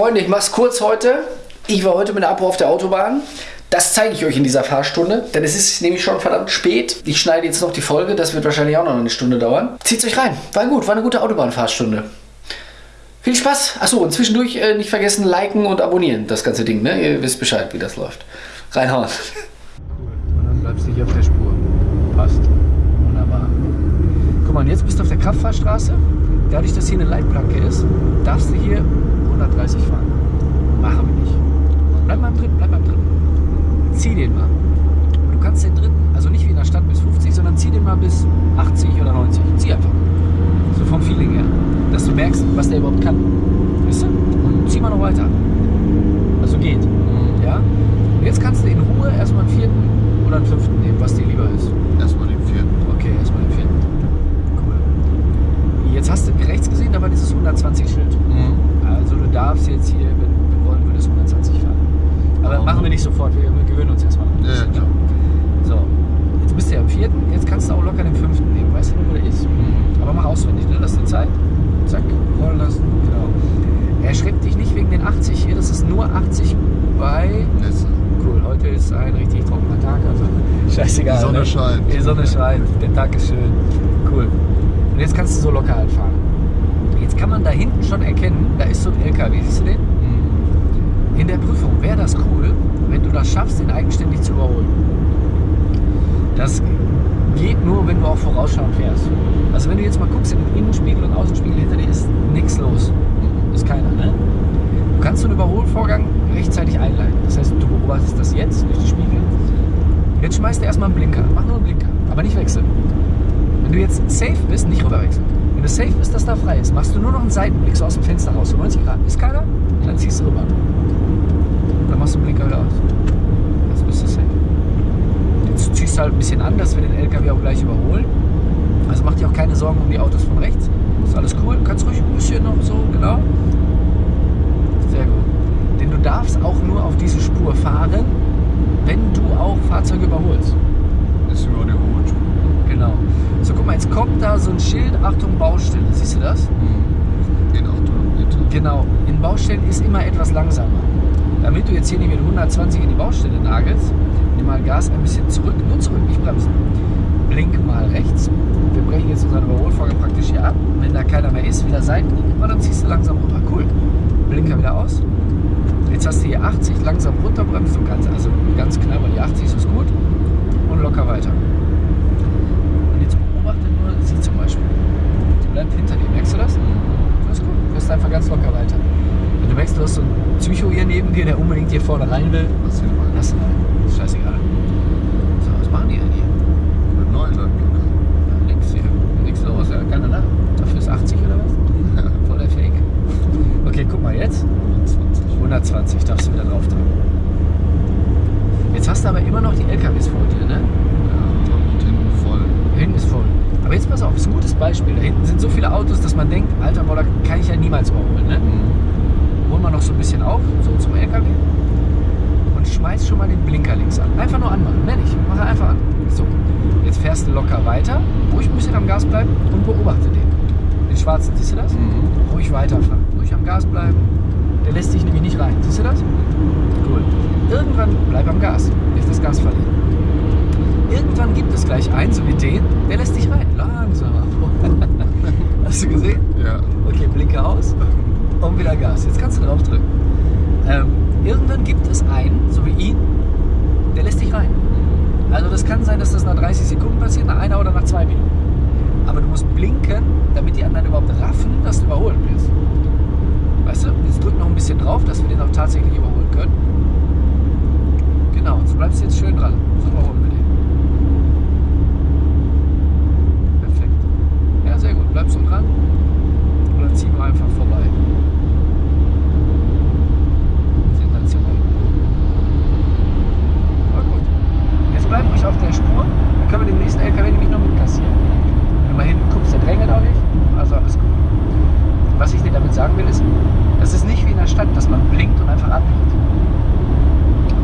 Freunde, ich mach's kurz heute. Ich war heute mit der Abo auf der Autobahn. Das zeige ich euch in dieser Fahrstunde, denn es ist nämlich schon verdammt spät. Ich schneide jetzt noch die Folge, das wird wahrscheinlich auch noch eine Stunde dauern. Zieht's euch rein. War gut, war eine gute Autobahnfahrstunde. Viel Spaß. Achso, und zwischendurch äh, nicht vergessen, liken und abonnieren, das ganze Ding, ne? Ihr wisst Bescheid, wie das läuft. Reinhauen. Cool. Und dann bleibst du hier auf der Spur. Passt. Wunderbar. Guck mal, jetzt bist du auf der Kraftfahrstraße. Dadurch, dass hier eine Leitplanke ist, darfst du hier 130 fahren. Machen wir nicht. Bleib mal im dritten, bleib mal im dritten. Zieh den mal. Du kannst den dritten, also nicht wie in der Stadt bis 50, sondern zieh den mal bis 80 oder 90. Zieh einfach. So vom Feeling her. Dass du merkst, was der überhaupt kann. Weißt du? Und zieh mal noch weiter. Also geht. Ja? Und jetzt kannst du in Ruhe erstmal einen vierten oder einen fünften nehmen, was dir lieber ist. Erstmal den vierten. Okay, erstmal den vierten. Cool. Jetzt hast du rechts gesehen, da war dieses 120-Schild. Du darfst jetzt hier, wenn du wollen würdest, 120 fahren. Aber Aber machen wir nicht sofort, wir, wir gewöhnen uns erstmal Ja, bisschen. klar. So, jetzt bist du ja im vierten, jetzt kannst du auch locker den fünften nehmen. Weißt du wo der ist? Aber mach auswendig, ne? Lass dir Zeit. Zack, rollen lassen. Genau. Erschreckt dich nicht wegen den 80 hier, das ist nur 80 bei Nässe. Cool, heute ist ein richtig trockener Tag, also scheißegal. Die Sonne ne? scheint. Die Sonne scheint, der Tag ist schön. Cool. Und jetzt kannst du so locker halt fahren. Kann man da hinten schon erkennen, da ist so ein LKW, siehst du den? In der Prüfung wäre das cool, wenn du das schaffst, den eigenständig zu überholen. Das geht nur, wenn du auch vorausschauend fährst. Also wenn du jetzt mal guckst in den Innenspiegel und Außenspiegel hinter dir ist nichts los. Ist keiner, ne? Du kannst so einen Überholvorgang rechtzeitig einleiten. Das heißt, du beobachtest das jetzt durch die Spiegel. Jetzt schmeißt du erstmal einen Blinker. Mach nur einen Blinker, aber nicht wechseln. Wenn du jetzt safe bist, nicht rüberwechseln. Wenn du safe bist, dass da frei ist, machst du nur noch einen Seitenblick so aus dem Fenster raus, so 90 Grad. Ist keiner? Dann ziehst du rüber. Dann machst du den Blinker wieder aus. Jetzt bist du safe. Jetzt ziehst du halt ein bisschen an, dass wir den LKW auch gleich überholen. Also mach dir auch keine Sorgen um die Autos von rechts. Ist alles cool. Kannst ruhig ein bisschen noch so, genau. Sehr gut. Denn du darfst auch nur auf diese Spur fahren, wenn du auch Fahrzeuge überholst. Ist über die Überholspur. Genau. So, guck mal, jetzt kommt da so ein Schild, Achtung, Baustelle. Siehst du das? In 800 Meter. Genau. In Baustellen ist immer etwas langsamer. Damit du jetzt hier nicht mit 120 in die Baustelle nagelst, nimm mal Gas ein bisschen zurück, nur zurück, nicht bremsen. Blink mal rechts. Wir brechen jetzt unseren Überholvorgang praktisch hier ab. Wenn da keiner mehr ist, wieder Seitenblick, und dann ziehst du langsam rüber. Cool. Blinker wieder aus. Jetzt hast du hier 80, langsam runterbremst. Du kannst also ganz knapp, weil die 80 ist gut. Und locker weiter. Und jetzt beobachte nur sie zum Beispiel. Die bleibt hinter dir. Merkst du das? Das ist gut. Du fährst einfach ganz locker weiter. Wenn du merkst, du hast so einen Psycho hier neben dir, der unbedingt hier vorne rein will, Was lass ihn rein. Ist scheißegal. So, was machen die denn hier? Mit 900 Meter. Ja, nix hier. Nix los, ja. Keine Nacht. Dafür ist 80 oder was? Voll der Fake. Okay, guck mal jetzt. 120. 120 darfst du wieder drauf drücken. Jetzt hast du aber immer noch die LKWs vor dir, ne? Ja, und hinten voll. Hinten ist voll. Aber jetzt pass auf, ist ein gutes Beispiel. Da hinten sind so viele Autos, dass man denkt, alter Boah, da kann ich ja niemals überholen, ne? Holen wir noch so ein bisschen auf, so zum LKW. Und schmeiß schon mal den Blinker links an. Einfach nur anmachen, mehr nicht. Mach einfach an. So. Jetzt fährst du locker weiter, ruhig ein bisschen am Gas bleiben und beobachte den. Den schwarzen, siehst du das? Ruhig weiterfahren. Ruhig am Gas bleiben. Der lässt dich nämlich nicht rein. Siehst du das? Cool. Irgendwann bleib am Gas. Nicht das Gas verlieren. Irgendwann gibt es gleich einen, so wie den, der lässt dich rein. Langsamer. Hast du gesehen? Ja. Okay, Blinker aus und wieder Gas. Jetzt kannst du drauf drücken. Ähm, irgendwann gibt es einen, so wie ihn, der lässt dich rein. Also das kann sein, dass das nach 30 Sekunden passiert, nach einer oder nach zwei Minuten. Aber du musst blinken, damit die anderen überhaupt raffen, dass du überholen willst. Weißt du? Jetzt drück noch ein bisschen drauf, dass wir den auch tatsächlich überholen können. Genau, und so bleibst du jetzt schön dran. So überholen wir den. Perfekt. Ja, sehr gut. Bleibst du dran. Dann ziehen wir einfach vorbei. Sensationell. Aber gut. Jetzt bleib ruhig auf der Spur. Dann können wir den nächsten LKW nämlich noch mitkassieren. Wenn du mal hinten guckst, der drängelt auch nicht. Also alles gut. Was ich dir damit sagen will, ist, das ist nicht wie in der Stadt, dass man blinkt und einfach abbiegt.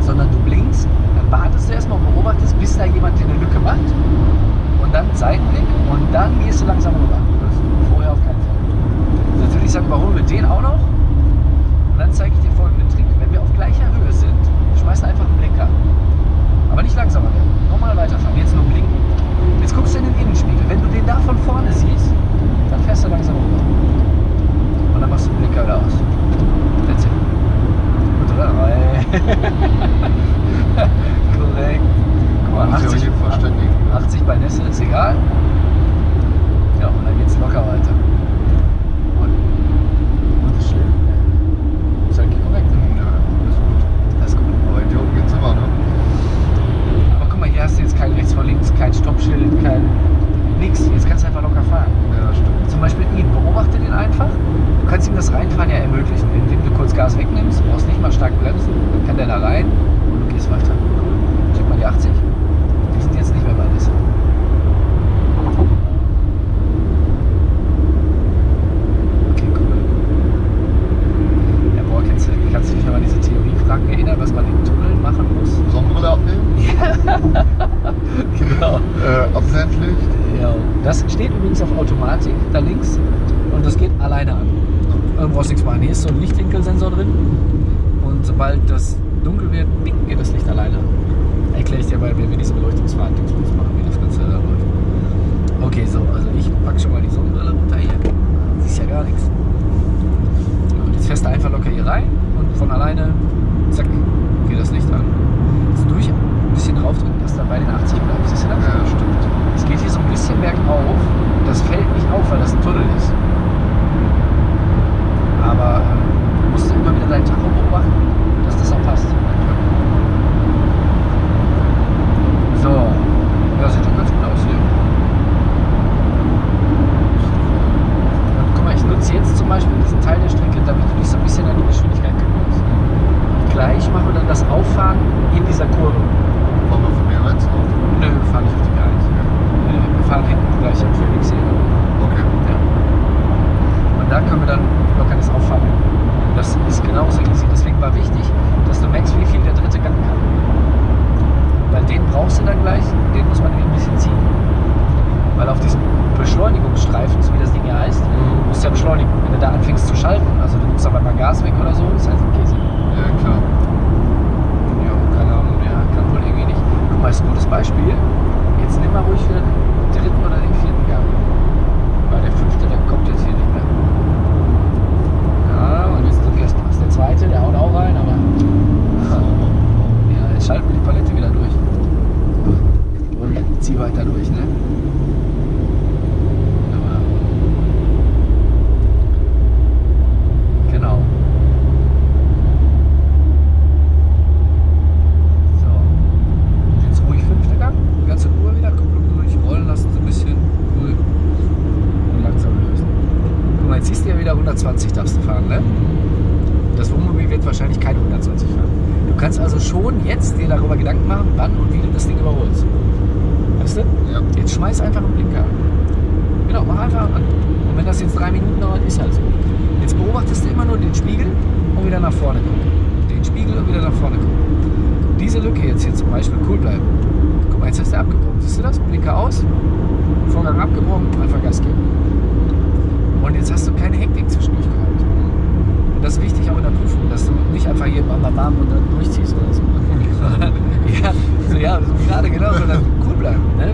Sondern du blinkst, dann wartest du erstmal und beobachtest, bis da jemand eine Lücke macht. Und dann Seitenblick und dann gehst du langsam rüber. Vorher auf keinen Fall. Also Natürlich sagen, überholen wir den auch. stark bremsen, dann kann der da rein und du gehst weiter. Cool. Check mal die 80. Die sind jetzt nicht mehr bei Nissan. Okay, cool. Ja, boah, kennst du, kannst du dich noch an diese Theoriefragen erinnern, was man in Tunneln machen muss? Sonnenbrille abnehmen, Genau. äh, Abblendlicht. Ja. Das steht übrigens auf Automatik da links und das geht alleine an. Du brauchst nichts machen. Hier ist so ein Lichtwinkelsensor drin und sobald das dunkel wird, bing, geht das Licht alleine an. Erkläre ich dir wenn wir diese Beleuchtungsfahrtdingsbums machen, wie das Ganze läuft. Okay, so, also ich packe schon mal die Sonnenbrille runter hier. Siehst ja gar nichts. Und jetzt fährst du einfach locker hier rein und von alleine, zack, geht das Licht an. Bisschen draufdrücken, dass du dann bei den 80 bleibst. Siehst du das? Ja, stimmt. Es geht hier so ein bisschen bergauf. Das fällt nicht auf, weil das ein Tunnel ist. Aber ähm, du musst immer wieder deinen Tacho beobachten, dass das auch passt. So. Ja, sieht doch ganz gut aus hier. Und guck mal, ich nutze jetzt zum Beispiel diesen Teil der Strecke, damit du dich so ein bisschen an die Geschwindigkeit gewöhnst. Und gleich machen wir dann das Auffahren in dieser Kurve. Wollen wir von mir rechts auf? Nö, wir fahren nicht auf die G1. Äh, Wir fahren hinten gleich am Phoenix hier. Okay. Ja. Und da können wir dann locker das auffangen. Das ist genauso easy. Deswegen war wichtig, dass du merkst, wie viel der dritte Gang kann. Weil den brauchst du dann gleich, den muss man nämlich ein bisschen ziehen. Weil auf diesem Beschleunigungsstreifen, so wie das Ding hier heißt, musst du ja beschleunigen. Wenn du da anfängst zu schalten, also du nimmst aber mal Gas weg oder so, ist halt ein Käse. Ja, klar. Ja, keine Ahnung, der kann wohl irgendwie nicht. Guck mal, ist ein gutes Beispiel. Jetzt nimm mal ruhig wieder den dritten oder den vierten Gang. Weil der fünfte, der kommt jetzt hier nicht mehr. Ja, und jetzt drück erst mal. Ist der zweite, der haut auch rein, aber. Ja, jetzt schalten wir die Palette wieder durch. Und zieh weiter durch, ne? Aber- Genau. So. Und Jetzt ruhig fünfter Gang, ganz in Ruhe wieder, Kupplung durch, rollen lassen so ein bisschen, cool. Und langsam lösen. Guck mal, jetzt siehst du ja wieder 120 darfst du fahren, ne? Das Wohnmobil wird wahrscheinlich keine 120 fahren. Du kannst also schon jetzt dir darüber Gedanken machen, wann und wie du das Ding überholst. Weißt du? Ja. Jetzt schmeiß einfach einen Blinker an. Genau, mach einfach an. Und wenn das jetzt drei Minuten dauert, ist halt so. Jetzt beobachtest du immer nur den Spiegel und wieder nach vorne gucken. Den Spiegel und wieder nach vorne gucken. Diese Lücke jetzt hier zum Beispiel cool bleiben. Guck mal, jetzt hast du abgebrochen. Siehst du das? Blinker aus. Vorgang abgebrochen, einfach Gas geben. Und jetzt hast du keine Hektik zwischendurch gehabt. Und das ist wichtig auch in der Prüfung, dass du nicht einfach hier bam, bam, bam und dann durchziehst oder so. ja, so, ja, so gerade genau, sondern cool bleiben. Ne?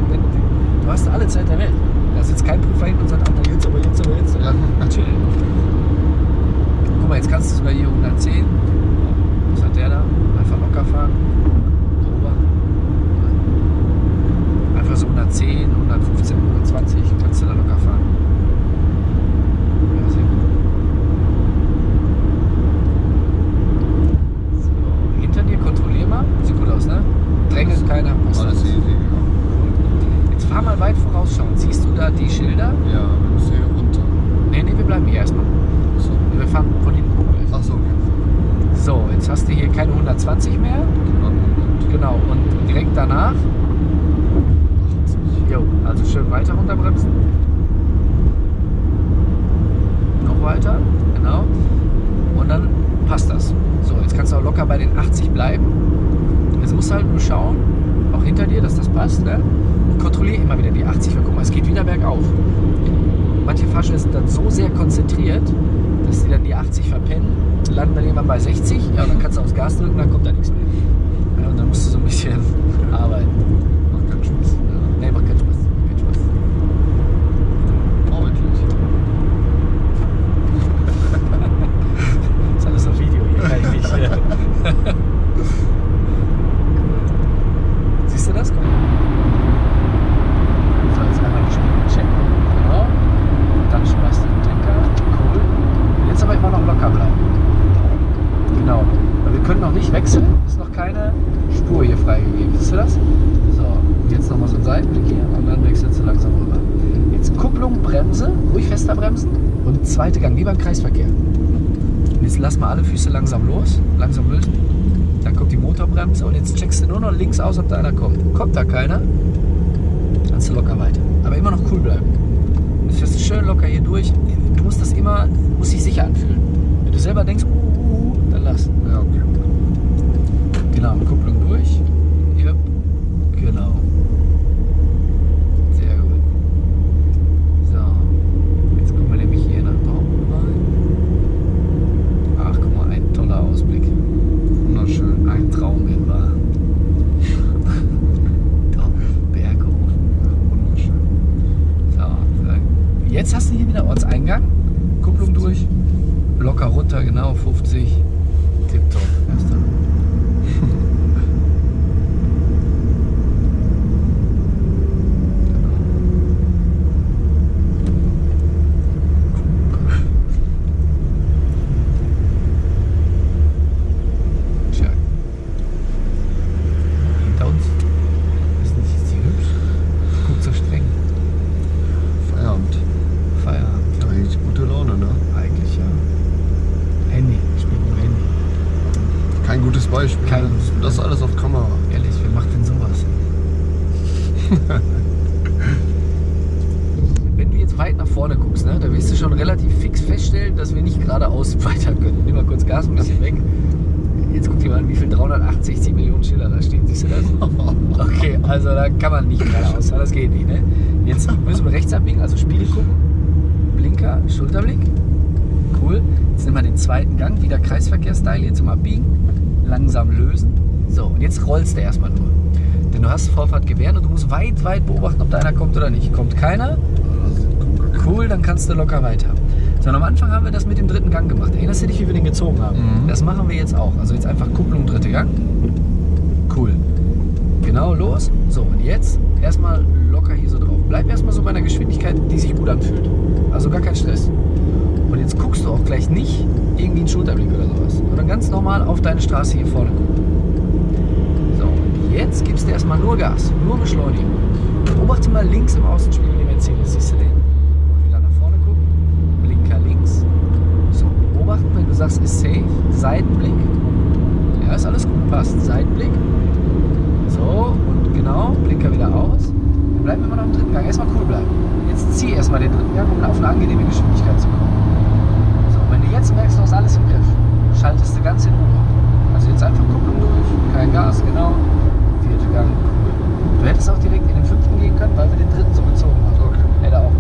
Du hast alle Zeit der Welt. Da sitzt kein Prüfer hin und sagt, Alter, jetzt aber, jetzt aber, jetzt. Ja. Chill. Guck mal, jetzt kannst du sogar hier 110. Was hat der da? Einfach locker fahren. Beobachten. Einfach so 110, 115, 120 kannst du da locker fahren. Ja, sehr gut. So, hinter dir kontrollier mal. Sieht gut aus, ne? Drängelt keiner. passt Alles alles. easy, ja. Jetzt fahr mal weit vorausschauen. Siehst du da die Schilder? Ja, wir müssen hier runter. Nee, nee, wir bleiben hier erstmal. So. Wir fahren von hinten gleich. Ach so, okay. So, jetzt hast du hier keine 120 mehr. Dann Moment. Genau. Und direkt danach, 80. jo, also schön weiter runterbremsen. Noch weiter, genau. Und dann passt das. So, jetzt kannst du auch locker bei den 80 bleiben. Jetzt musst du halt nur schauen, auch hinter dir, dass das passt. Ne? Kontrolliere immer wieder die 80. Weil guck mal, es geht wieder bergauf. Manche Fahrstühle sind dann so sehr konzentriert, dass sie dann die 80 verpennen, landen dann irgendwann bei 60. Ja, und dann kannst du aufs Gas drücken, dann kommt da nichts mehr. Ja, und dann musst du so ein bisschen arbeiten. Macht keinen Spaß. Ja. Nee, macht keinen Spaß. Keinen Spaß. Freundlich. ist alles auf Video hier, kann ich nicht. äh. Siehst du das? Guck. So, jetzt einmal die Spiegel checken. Genau. Und dann schmeißt du den Blinker. Cool. Und jetzt aber immer noch locker bleiben. Genau. Weil wir können noch nicht wechseln. Ist noch keine Spur hier freigegeben. Siehst du das? So. Jetzt nochmal so ein Seitenblick hier und dann wechselst du langsam rüber. Jetzt Kupplung, Bremse. Ruhig fester bremsen. Und zweite Gang, wie beim Kreisverkehr. jetzt lass mal alle Füße langsam los, langsam lösen. Dann kommt die Motorbremse und jetzt checkst du nur noch links aus, ob da einer kommt. Kommt da keiner, kannst du locker weiter. Aber immer noch cool bleiben. Du fährst schön locker hier durch. Du musst das immer, muss sich sicher anfühlen. Wenn du selber denkst, uh, uh, uh, dann lass. Ja, okay. Genau, Kupplung durch. Yep. Genau. Sehr gut. So. Jetzt gucken wir nämlich hier nach Dortmund rein. Ach, guck mal, ein toller Ausblick. Wunderschön. Ein. Top, Berg hoch. Wunderschön. So, so. Jetzt hast du hier wieder Ortseingang. Kupplung durch. Locker runter, genau, 50. Tipptopp. Erster. Tja. Hinter uns. Ist nicht, ist die hübsch? Guckt so streng. Feierabend. Feierabend. Da eigentlich gute Laune, ne? Eigentlich ja. Handy. Spielt nur Handy. Kein gutes Beispiel. Kein- Das alles auf Kamera. Ehrlich, wer macht denn sowas? Wenn du jetzt weit nach vorne guckst, ne, da wirst du schon relativ fix feststellen, dass wir nicht geradeaus weiter können. Nimm mal kurz Gas ein bisschen weg. Jetzt guck dir mal an, wie viel 380 Millionen Schiller da stehen. Siehst du das? Okay, also da kann man nicht geradeaus fahren, das geht nicht. Ne? Jetzt müssen wir rechts abbiegen, also Spiegel gucken. Blinker, Schulterblick. Cool. Jetzt nehmen wir den zweiten Gang, wieder Kreisverkehr-Style hier zum Abbiegen. Langsam lösen. So, und jetzt rollst du erstmal nur. Denn du hast Vorfahrt gewähren und du musst weit, weit beobachten, ob da einer kommt oder nicht. Kommt keiner? Cool, dann kannst du locker weiter. So, und am Anfang haben wir das mit dem dritten Gang gemacht. Erinnerst du dich, wie wir den gezogen haben? Mhm. Das machen wir jetzt auch. Also jetzt einfach Kupplung, dritte Gang. Cool. Genau, los. So, und jetzt erstmal locker hier so drauf. Bleib erstmal so bei einer Geschwindigkeit, die sich gut anfühlt. Also gar kein Stress. Und jetzt guckst du auch gleich nicht irgendwie einen Schulterblick oder sowas, sondern ganz normal auf deine Straße hier vorne gucken. So, und jetzt gibst du erstmal nur Gas, nur beschleunigen. Beobachte mal links im Außenspiegel den Mercedes, siehst du den? Und wieder nach vorne gucken, Blinker links. So, beobachten, wenn du sagst, ist safe, Seitenblick. Ja, ist alles gut, passt. Seitenblick. So, und genau, Blinker wieder aus. Wir bleiben immer noch im dritten Gang. Erstmal cool bleiben. Jetzt zieh erstmal den dritten Gang, um auf eine angenehme Geschwindigkeit zu kommen. So, und wenn du jetzt merkst, du hast alles im Griff, schaltest du ganz in Ruhe. Also jetzt einfach Kupplung durch, kein Gas, genau. Vierte Gang, cool. Du hättest auch direkt in den fünften gehen können, weil wir den dritten so gezogen haben. Okay. Hätte auch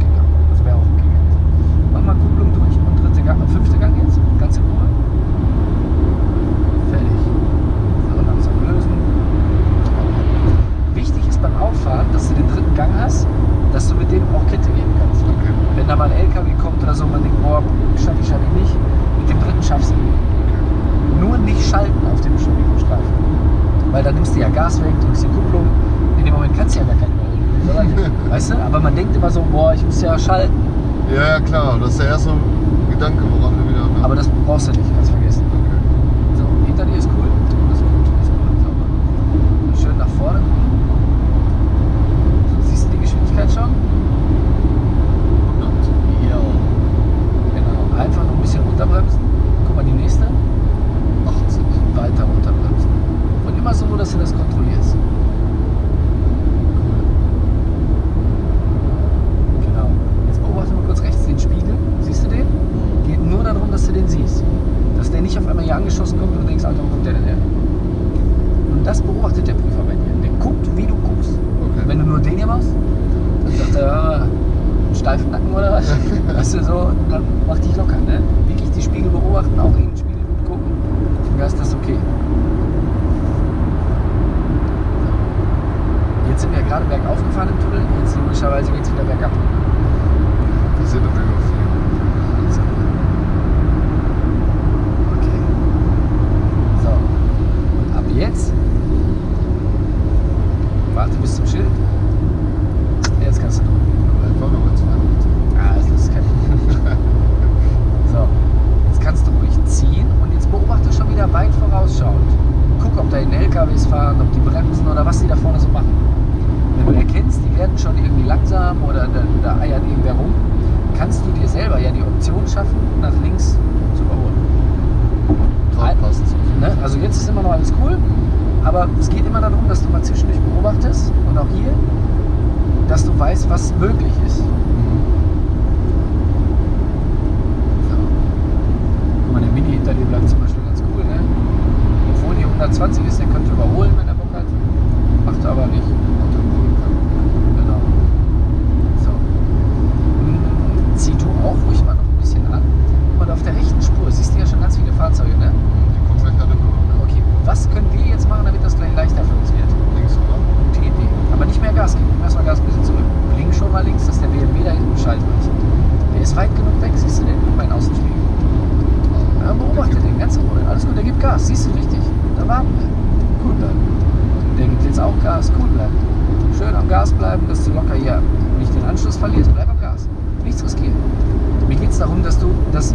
das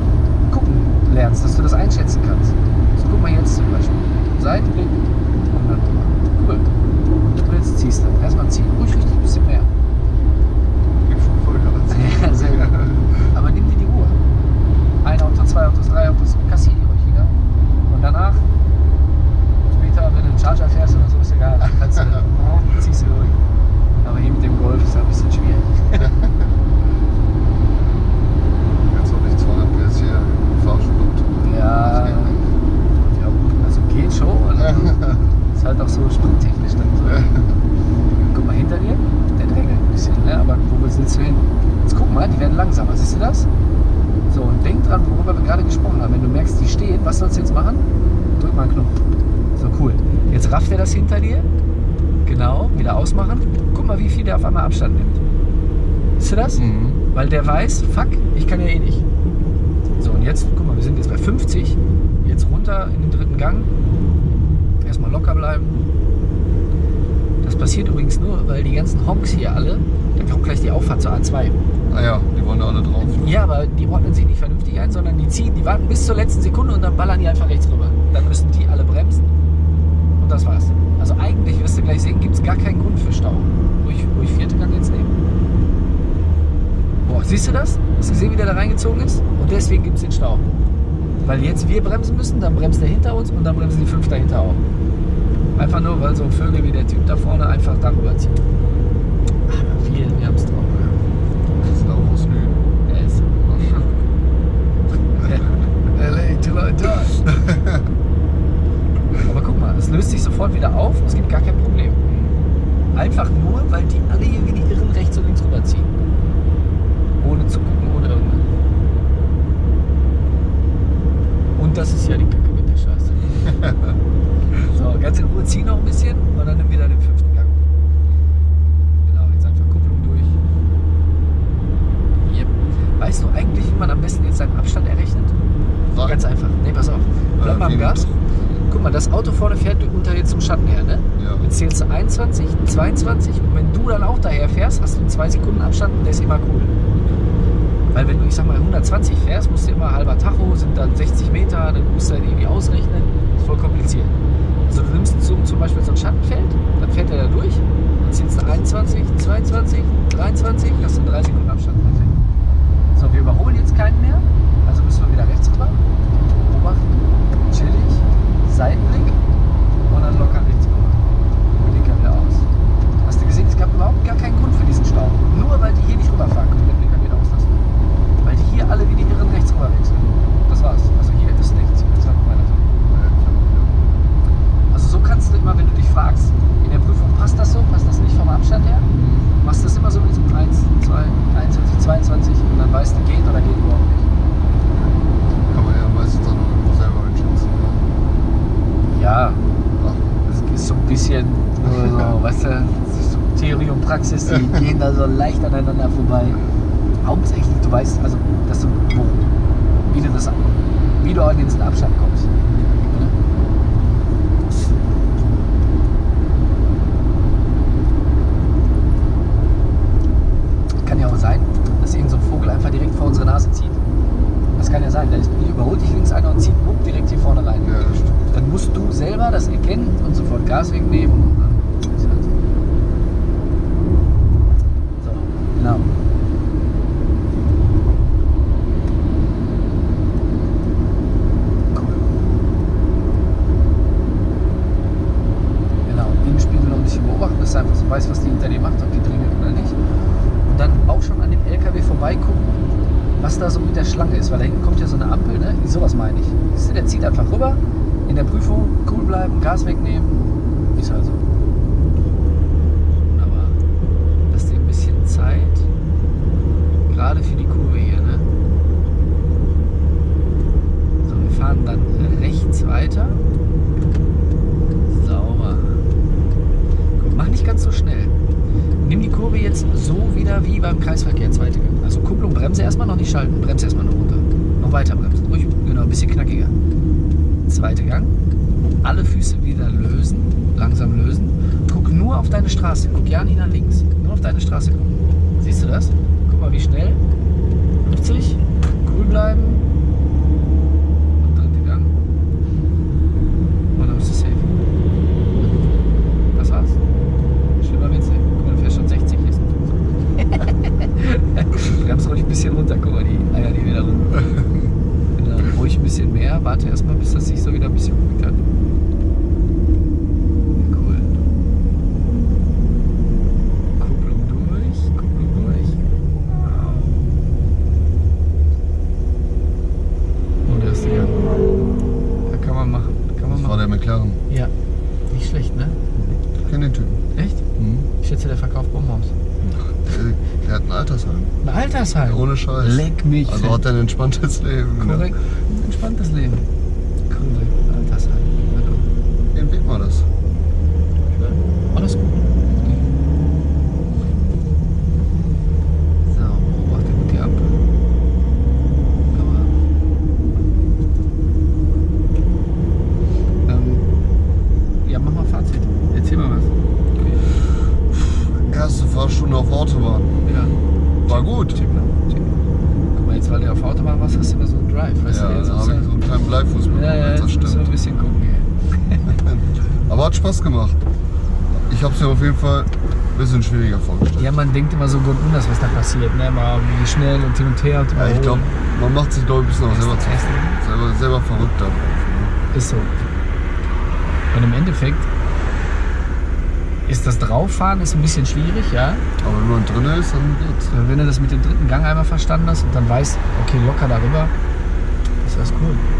gucken lernst, dass du das einschätzen kannst. So, guck mal jetzt zum Beispiel. Seitenblick und dann. Cool. Und jetzt ziehst du. Erstmal ziehen. Ruhig richtig ein bisschen mehr. Gib schon Vollgas. Ja, sehr gut. Aber nimm dir die Ruhe. Ein Auto, zwei Autos, drei Autos, kassier die ruhig wieder. Und danach, später, wenn du einen Charger fährst oder so, ist egal. Kannst du, ziehst du durch. Aber hier mit dem Golf ist ja ein bisschen schwierig. Jetzt habe ich 200 PS hier Fahrstuhl. Ja, Das geht nicht. ja also geht schon. Also ist halt auch so sprinttechnisch dann so. Guck mal hinter dir, der drängelt ein bisschen, ne? aber wo willst du hin? Jetzt guck mal, die werden langsamer, siehst du das? So, und denk dran, worüber wir gerade gesprochen haben. Wenn du merkst, die stehen, was sollst du jetzt machen? Drück mal einen Knopf. So, cool. Jetzt rafft er das hinter dir. Genau, wieder ausmachen. Guck mal, wie viel der auf einmal Abstand nimmt. Siehst du das? Mhm. Weil der weiß, fuck, ich kann ja eh nicht. So, und jetzt, guck mal, wir sind jetzt bei 50. Jetzt runter in den dritten Gang. Erstmal locker bleiben. Das passiert übrigens nur, weil die ganzen Honks hier alle, da kommt gleich die Auffahrt zur A2. Ah ja, die wollen da alle drauf. Ja, aber die ordnen sich nicht vernünftig ein, sondern die ziehen, die warten bis zur letzten Sekunde und dann ballern die einfach rechts rüber. Dann müssen die alle bremsen und das war's. Also eigentlich, wirst du gleich sehen, gibt es gar keinen Grund für Stau. Ruhig, ruhig vierte Gang jetzt nehmen. Boah, siehst du das? Hast du gesehen, wie der da reingezogen ist? Und deswegen gibt es den Stau. Weil jetzt wir bremsen müssen, dann bremst der hinter uns und dann bremsen die fünf dahinter auch. Einfach nur, weil so Vögel wie der Typ da vorne einfach darüber ziehen. Aber wir, wir haben es drauf. Das ist auch aus ist LA till I die. Aber guck mal, es löst sich sofort wieder auf, es gibt gar kein Problem. Einfach nur, weil die alle hier wie die Irren rechts und links rüberziehen. Ohne zu gucken, ohne irgendwas. Und das ist ja die Kacke mit der Scheiße. so, ganz in Ruhe zieh noch ein bisschen und dann nimm wieder den fünften Gang. Genau, jetzt einfach Kupplung durch. Yep. Weißt du eigentlich, wie man am besten jetzt seinen Abstand errechnet? Sag. Ganz einfach. Nee, pass auf. Bleib Äh, mal am Gas. Guck mal, das Auto vorne fährt unter jetzt zum Schatten her, ne? Ja. Jetzt zählst du 21, 22 und wenn du dann auch daher fährst, hast du einen 2 Sekunden Abstand und der ist immer cool. Weil wenn du, ich sag mal, 120 fährst, musst du immer halber Tacho, sind dann 60 Meter, dann musst du halt irgendwie ausrechnen. ist voll kompliziert. Also du nimmst so, zum Beispiel so ein Schattenfeld, dann fährt er da durch, dann zählst du 21, 22, 23, hast du 3 Sekunden Abstand. So, wir überholen jetzt keinen mehr, also müssen wir wieder rechts rüber. Beobachten, chillig, Seitenblick und dann locker rechts rüber. Blinker wieder aus. Hast du gesehen, es gab überhaupt gar keinen Grund für diesen Stau. Nur weil die hier nicht rüberfahren können, den Blinker wieder auslassen. Weil die hier alle rüber wechseln. Das war's. Also hier ist nichts. Noch weiter. Also so kannst du immer, wenn du dich fragst, in der Prüfung passt das so, passt das nicht vom Abstand her, machst du das immer so mit diesem 1, 2, 21, 22 und dann weißt du, geht oder geht überhaupt nicht. Kann man ja meistens dann auch selber einschätzen. ne? Ja, das ist so ein bisschen, nur so, weißt du, Theorie und Praxis, die gehen da so leicht aneinander vorbei. Hauptsächlich, du weißt, also, dass du, wo, wie du das, wie du an diesen Abstand kommst. Ne? Kann ja auch sein, dass irgend so ein Vogel einfach direkt vor unsere Nase zieht. Das kann ja sein. Der überholt dich links einer und zieht wupp, direkt hier vorne rein. ja, das stimmt. Dann musst du selber das erkennen und sofort Gas wegnehmen. und dann ist halt so. So, genau. Cool. weiß, was die hinter dir macht, ob die dringend oder nicht. Und dann auch schon an dem LKW vorbeigucken, was da so mit der Schlange ist, weil da hinten kommt ja so eine Ampel, ne? Sowas meine ich. Siehst du, der zieht einfach rüber, in der Prüfung cool bleiben, Gas wegnehmen, ist also. Wunderbar. Lass dir ein bisschen Zeit, gerade für die Kurve hier, ne? So, wir fahren dann weiter. Sauber. Guck, mach nicht ganz so schnell. Nimm die Kurve jetzt so wieder wie beim Kreisverkehr, zweite Gang. Also Kupplung, Bremse erstmal noch nicht schalten, Bremse erstmal nur runter. Noch weiter bremsen. Ruhig, genau, ein bisschen knackiger. Zweite Gang. Alle Füße wieder lösen, langsam lösen. Guck nur auf deine Straße. Guck ja nicht nach links. Nur auf deine Straße gucken. Siehst du das? Guck mal, wie schnell. 50. Cool bleiben. Und dritte Gang. Und dann bist du safe. Das war's. Schlimmer wird's nicht. Guck mal, du fährst schon 60 jetzt. Bremst ruhig ein bisschen runter, guck mal, die Eier, die wieder rum. Genau, ruhig ein bisschen mehr. Warte erstmal, bis das sich so wieder ein bisschen beruhigt hat. Cool. Kupplung durch, Kupplung durch. Und erste Gang. Ja, kann man machen. Kann man Das war machen. der McLaren. Ja, nicht schlecht, ne? Ich kenne den Typen. Echt? Mhm. Ich schätze, der verkauft Bonbons. Der, der hat ein Altersheim. Ein Altersheim. Ohne Scheiß. Leck mich. Also hat er ein entspanntes Leben. ne? Korrekt. Ein entspanntes Leben. Cool. Altersheim. Genau. Den Weg war das. Alles gut. So, beobachte gut die Ampel. Aber. Ja, mach mal Fazit. Erzähl mal was. Erste Fahrstunde auf Autobahn. Ja. War gut. Check mal. Check mal. Guck mal, jetzt weil du auf der Autobahn warst, hast du immer so einen Drive. Weißt Ja, du, jetzt da habe ich so einen kleinen Bleifuß bekommen. ja, ja, das musst du ein stimmt. bisschen gucken. Aber hat Spaß gemacht. Ich habe es mir auf jeden Fall ein bisschen schwieriger vorgestellt. Ja, man denkt immer so gut anders, was da passiert. Ne? Mal wie schnell und hin und her und Ja, ich glaube, man macht sich ich ein bisschen auch selber, zu, selber, selber verrückt darauf. Ne? Ist so. Und im Endeffekt ist das Drauffahren ist ein bisschen schwierig, ja. Aber wenn man drin ist, dann geht's. Wenn du das mit dem dritten Gang einmal verstanden hast und dann weißt, okay, locker darüber, ist das cool.